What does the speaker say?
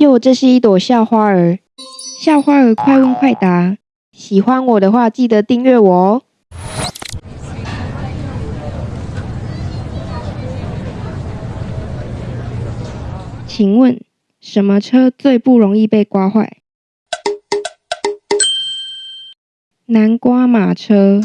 哟，这是一朵校花儿。校花儿，快问快答。喜欢我的话，记得订阅我哦。请问，什么车最不容易被刮坏？南瓜马车。